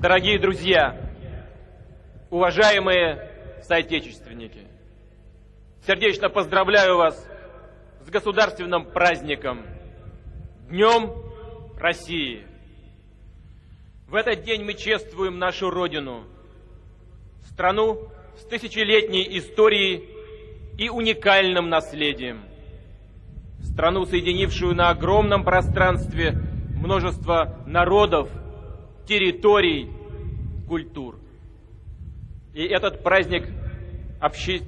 Дорогие друзья, уважаемые соотечественники, сердечно поздравляю вас с государственным праздником Днем России. В этот день мы чествуем нашу Родину, страну с тысячелетней историей и уникальным наследием, страну, соединившую на огромном пространстве множество народов, территорий, культур. И этот праздник обще...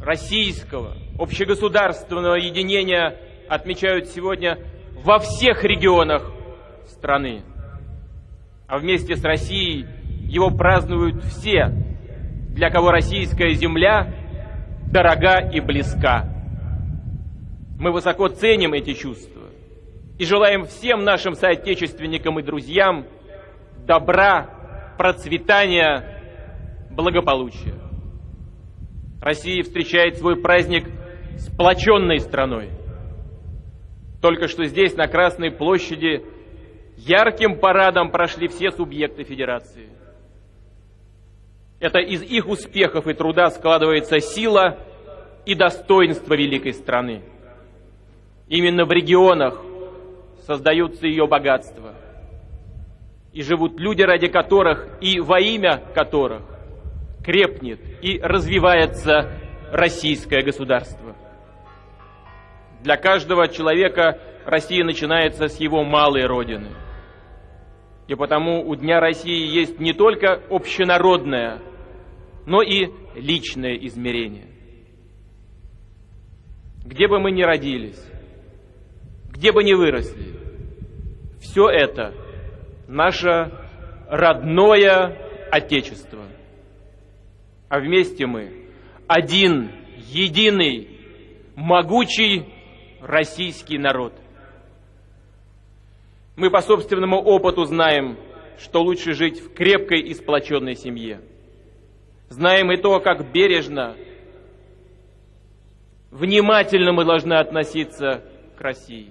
российского, общегосударственного единения отмечают сегодня во всех регионах страны. А вместе с Россией его празднуют все, для кого российская земля дорога и близка. Мы высоко ценим эти чувства и желаем всем нашим соотечественникам и друзьям добра, процветания, благополучия. Россия встречает свой праздник сплоченной страной. Только что здесь, на Красной площади, ярким парадом прошли все субъекты Федерации. Это из их успехов и труда складывается сила и достоинство великой страны. Именно в регионах создаются ее богатства. И живут люди, ради которых и во имя которых крепнет и развивается российское государство. Для каждого человека Россия начинается с его малой родины. И потому у Дня России есть не только общенародное, но и личное измерение. Где бы мы ни родились, где бы ни выросли, все это наше родное Отечество. А вместе мы один, единый, могучий российский народ. Мы по собственному опыту знаем, что лучше жить в крепкой и сплоченной семье. Знаем и то, как бережно, внимательно мы должны относиться к России.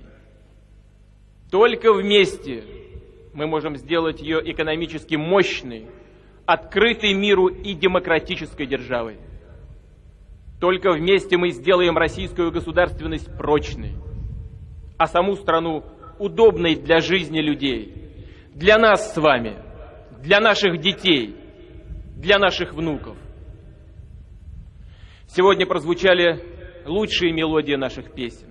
Только вместе мы можем сделать ее экономически мощной, открытой миру и демократической державой. Только вместе мы сделаем российскую государственность прочной, а саму страну удобной для жизни людей, для нас с вами, для наших детей, для наших внуков. Сегодня прозвучали лучшие мелодии наших песен.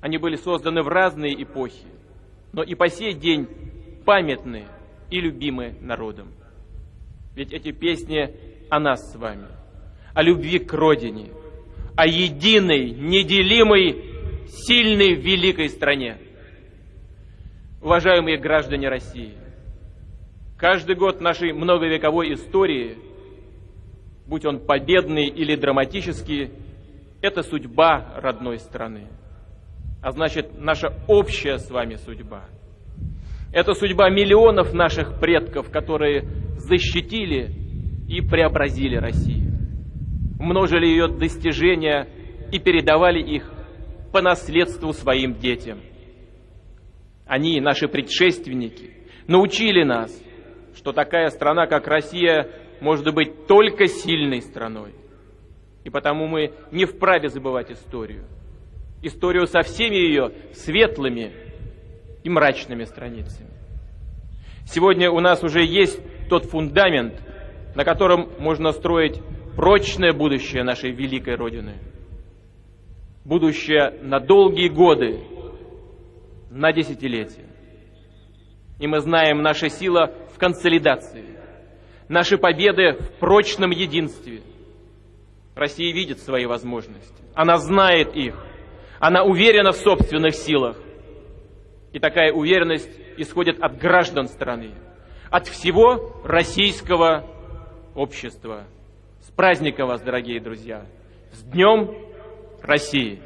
Они были созданы в разные эпохи, но и по сей день памятны и любимы народом. Ведь эти песни о нас с вами, о любви к родине, о единой, неделимой, сильной, великой стране. Уважаемые граждане России, каждый год нашей многовековой истории, будь он победный или драматический, это судьба родной страны. А значит, наша общая с вами судьба. Это судьба миллионов наших предков, которые защитили и преобразили Россию, множили ее достижения и передавали их по наследству своим детям. Они, наши предшественники, научили нас, что такая страна, как Россия, может быть только сильной страной. И потому мы не вправе забывать историю. Историю со всеми ее светлыми и мрачными страницами. Сегодня у нас уже есть тот фундамент, на котором можно строить прочное будущее нашей великой Родины. Будущее на долгие годы, на десятилетия. И мы знаем, наша сила в консолидации, наши победы в прочном единстве. Россия видит свои возможности, она знает их, она уверена в собственных силах. И такая уверенность исходит от граждан страны, от всего российского общества. С праздником вас, дорогие друзья! С Днем России!